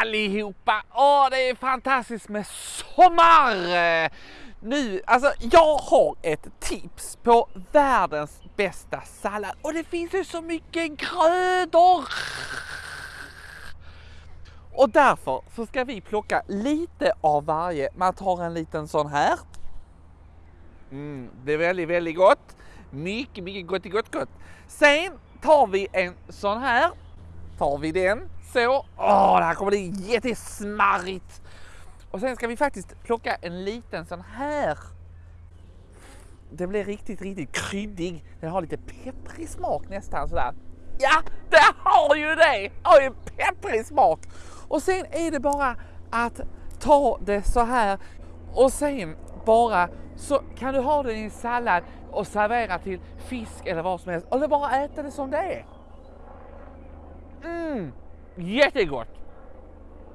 allihopa! Åh, det är fantastiskt med sommar! Nu, alltså jag har ett tips på världens bästa sallad och det finns ju så mycket grödor! Och därför så ska vi plocka lite av varje. Man tar en liten sån här. Mm, det är väldigt, väldigt gott. Mycket, mycket gott, gott, gott. Sen tar vi en sån här. Tar vi den så. Åh, det här kommer bli jättesmarrigt. Och sen ska vi faktiskt plocka en liten sån här. Det blir riktigt, riktigt kryddig. Den har lite pepprig smak nästan sådär. Ja, det har ju det! Har ju pepprig smak. Och sen är det bara att ta det så här och sen bara så kan du ha den i en sallad och servera till fisk eller vad som helst. Eller bara äta det som det är. Jättegott!